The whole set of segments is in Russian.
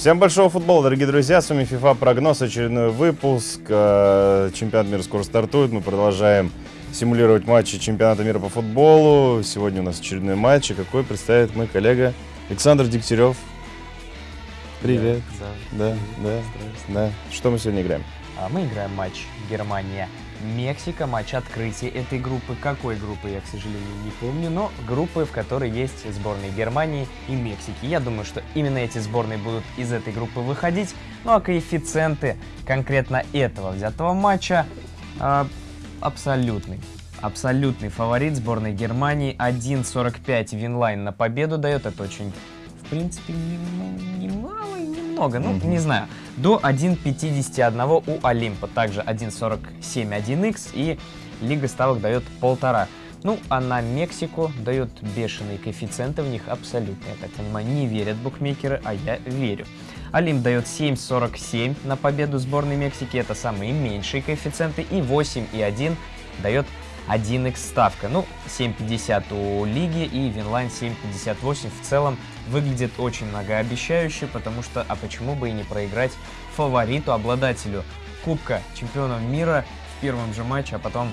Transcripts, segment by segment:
Всем большого футбола, дорогие друзья. С вами FIFA прогноз, очередной выпуск. Э, чемпионат мира скоро стартует. Мы продолжаем симулировать матчи чемпионата мира по футболу. Сегодня у нас очередной матч. И какой представит мой коллега Александр Дегтярев. Привет. Да, Да, да, да. Что мы сегодня играем? А мы играем матч Германия-Мексика, матч открытия этой группы. Какой группы, я, к сожалению, не помню, но группы, в которой есть сборные Германии и Мексики. Я думаю, что именно эти сборные будут из этой группы выходить. Ну а коэффициенты конкретно этого взятого матча а, абсолютный. Абсолютный фаворит сборная Германии. 1.45 Винлайн на победу дает. Это очень, в принципе, не- немало немного. Ну, не знаю. До 1.51 у Олимпа. Также 1.47 1x и Лига ставок дает полтора. Ну, а на Мексику дает бешеные коэффициенты, в них абсолютно, я так понимаю, не верят букмекеры, а я верю. Олимп дает 7.47 на победу сборной Мексики, это самые меньшие коэффициенты, и 8.1 дает 1x ставка. Ну, 7.50 у Лиги и Винлайн 7.58 в целом выглядит очень многообещающе, потому что, а почему бы и не проиграть фавориту, обладателю Кубка чемпионов мира в первом же матче, а потом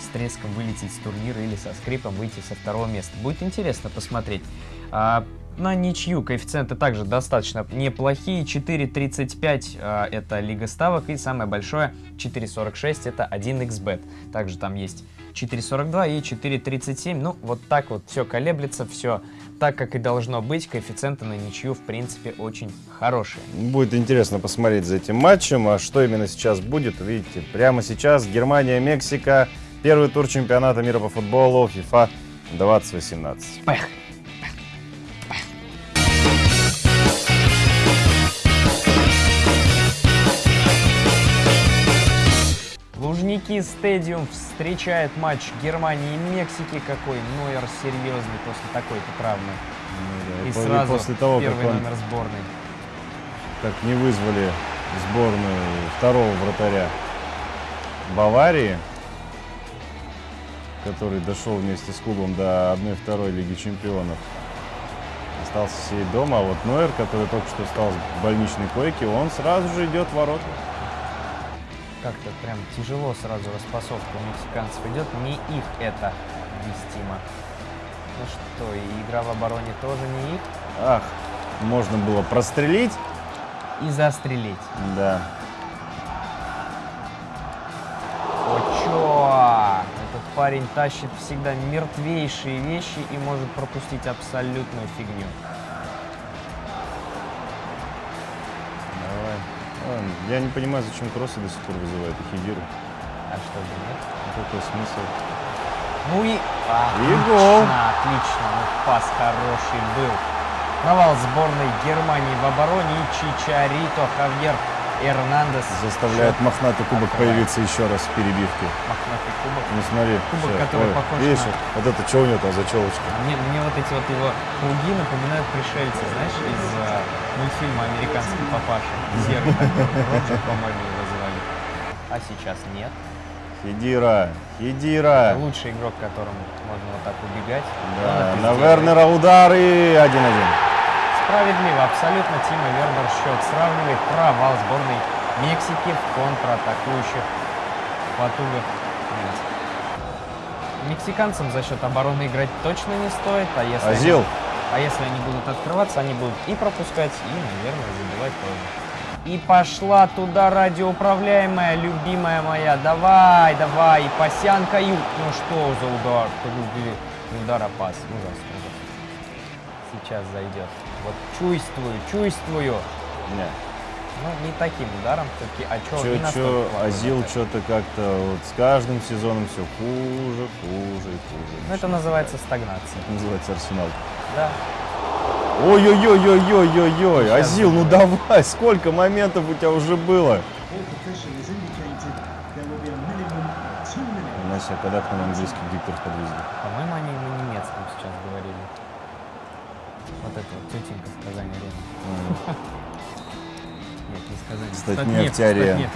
с треском вылететь с турнира или со скрипом выйти со второго места. Будет интересно посмотреть. А, на ничью коэффициенты также достаточно неплохие. 4.35 а, это Лига ставок и самое большое 4.46 это 1xbet. Также там есть 4.42 и 4.37. Ну, вот так вот все колеблется, все так, как и должно быть. Коэффициенты на ничью, в принципе, очень хорошие. Будет интересно посмотреть за этим матчем. А что именно сейчас будет, видите, прямо сейчас Германия-Мексика. Первый тур чемпионата мира по футболу FIFA 2018. Поехали! Лужники Стадиум встречает матч Германии и Мексики. Какой Нойер серьезный после такой-то травмы. И И по- и сразу после того, первый как он номер сборной. как не вызвали сборную второго вратаря Баварии, который дошел вместе с клубом до 1-2 Лиги Чемпионов. Остался сидеть дома, а вот Нойер, который только что встал с больничной койки, он сразу же идет в ворота. Как-то прям тяжело сразу распасовка у мексиканцев идет. Не их это вестимо. Ну что, и игра в обороне тоже не их. Ах, можно было прострелить. И застрелить. Да. Очо! Этот парень тащит всегда мертвейшие вещи и может пропустить абсолютную фигню. Я не понимаю, зачем кроссы до сих пор вызывают и хидиры. А что же, нет? Какой смысл? Ну и... И гол. Отлично, отлично. Ну, пас хороший был. Провал сборной Германии в обороне и Чичарито Хавьер Эрнандес. Заставляет Счет мохнатый кубок открывает. появиться еще раз в перебивке. Мохнатый кубок. Ну смотри. Кубок, всё. который Ой, похож видишь, на- вот это что у него там за челочка? Мне, мне вот эти вот его круги напоминают пришельцы, знаешь, из э, мультфильма «Американский папаша». Серый такой, Роджер, по-моему, его звали. А сейчас нет. Хидира, Хидира. Лучший игрок, которому можно вот так убегать. Да, на. Вернера удар и 1-1. Справедливо, абсолютно. Тима Вернер счет сравнивает. Провал сборной Мексики в контратакующих потугах. Мексиканцам за счет обороны играть точно не стоит, а если, они- а если они будут открываться, они будут и пропускать, и, наверное, забивать тоже. И пошла туда радиоуправляемая, любимая моя. Давай, давай, и Пасянка. Ну что за удар? Удар, а пас. Ужас, ужас. Сейчас зайдет. Вот чувствую, чувствую. Не. Ну, не таким ударом, все-таки. А что, Чё, чё, Азил что-то как-то вот с каждым сезоном все хуже, хуже и хуже. Ну, это называется стагнация. Это называется Арсенал. Да. Ой-ой-ой-ой-ой-ой-ой, Азил, ну давай, сколько моментов у тебя уже было? Настя, когда к нам английский диктор подвезли? По-моему, они на немецком сейчас говорили. Вот это вот тетенька в Казани Арена. Нет, не сказали. Статнефть-Арея. Статнефть.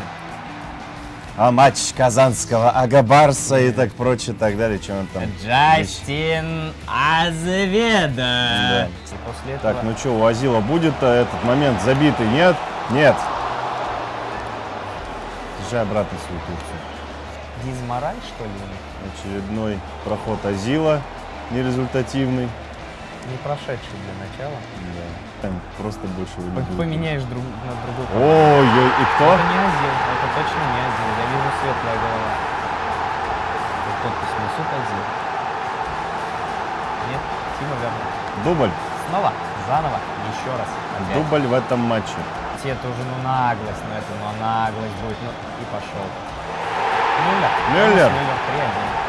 А матч Казанского Агабарса и так прочее, так далее, чем он там. Джастин Азведа. Да. И после этого... Так, ну что, у Азила будет этот момент забитый? Нет? Нет. Езжай обратно свою Турцию. Дизмораль, что ли? Очередной проход Азила нерезультативный. Не прошедший для начала. Да. Там просто больше его не. Поменяешь друг, на другой. Ой-ой, и кто? Это не Азил, это точно не Азил. Я вижу светлая голова. Тут подпись Месут Азил. Нет, Тима Вернер. Дубль. Снова, заново, еще раз. Опять. Дубль в этом матче. Это уже ну наглость, ну это ну наглость будет, ну и пошел. Мюллер. Мюллер. Мюллер 3-1.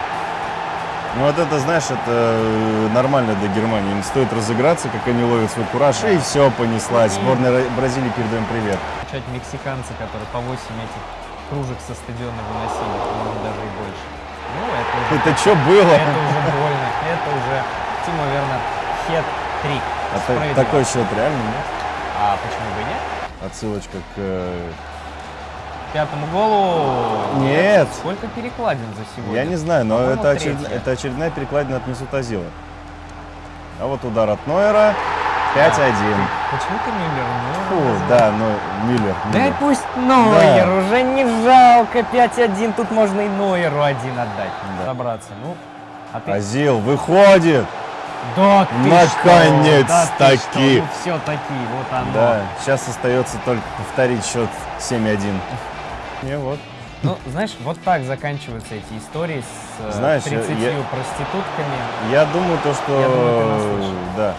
Ну вот это, знаешь, это э, нормально для Германии. Им стоит разыграться, как они ловят свой кураж, и все, понеслась. Ро- Бразилии передаем привет. Включать мексиканцы, которые по 8 этих кружек со стадиона выносили, может даже и больше. Ну, это уже, Это что было? это уже больно. Это уже Тима Вернер хет-трик. А такой счет реально, нет? А почему бы и нет? Отсылочка к... Пятому голу. Нет. Сколько перекладин за сегодня? Я не знаю, но это, очеред- это очередная перекладина от Месута Азила. А вот удар от Нойера. 5-1. Почему ты Мюллер? Фу, да, ну, Миллер. Да Миллер. пусть Нойер, уже не жалко 5-1, тут можно и Нойеру один отдать, Да. собраться. Ну, а ты... Азил выходит. Да ты Наконец-таки. Да? Ну все таки, вот оно. Да, сейчас остается только повторить счет 7-1. Не, вот. Ну, знаешь, вот так заканчиваются эти истории с э, Знаешь, я- 30 я- проститутками. Я думаю, то, что Я думаю, да,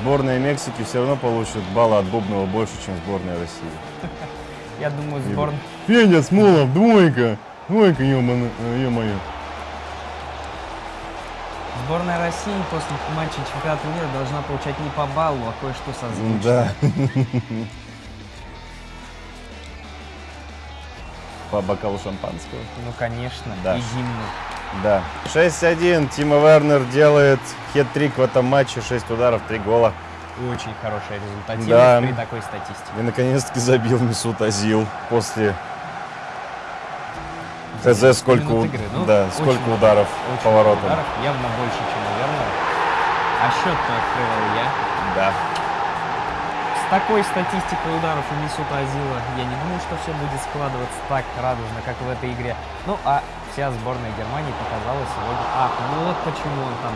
сборная Мексики все равно получит балла от Бубнова больше, чем сборная России. Я думаю, сборная... Федя Смолов, двойка. Двойка, ё-моё. Сборная России после матча чемпионата мира должна получать не по баллу, а кое-что созвучно. Да. По бокалу шампанского. Ну, конечно, Да. и гимну. Да. 6-1. Тима Вернер делает хет-трик в этом матче. 6 ударов, 3 гола. Очень хорошая результативность Да. при такой статистике. И наконец-таки забил Месут Азил после ХЗ сколько, игры. Ну, да, сколько много. ударов Очень по воротам. ударов, явно больше, чем у Вернера. А счет-то открывал я. Да. Такой статистикой ударов у Мисута Азила я не думаю, что все будет складываться так радужно, как в этой игре. Ну, а вся сборная Германии показала сегодня... Ах, ну вот почему он там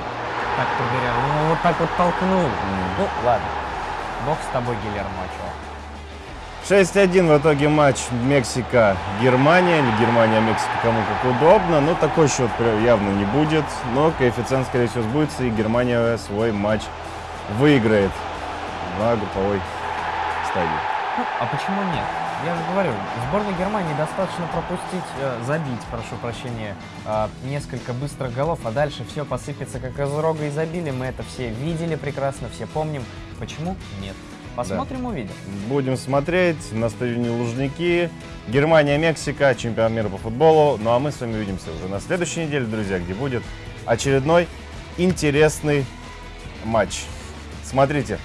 так проверял. Ну, вот так вот толкнул. Ну, ладно. Бог с тобой, Гильермо Очо. 6-1 в итоге матч Мексика-Германия. Или Германия-Мексика, кому как удобно. Но такой счет явно не будет. Но коэффициент, скорее всего, сбудется. И Германия свой матч выиграет на групповой стадии. Ну, а почему нет? Я же говорю, сборной Германии достаточно пропустить, э, забить, прошу прощения, э, несколько быстрых голов, а дальше все посыпется как из рога изобилия. Мы это все видели прекрасно, все помним. Почему нет? Посмотрим, увидим. Будем смотреть на стадионе Лужники. Германия-Мексика, чемпионат мира по футболу. Ну а мы с вами увидимся уже на следующей неделе, друзья, где будет очередной интересный матч. Смотрите.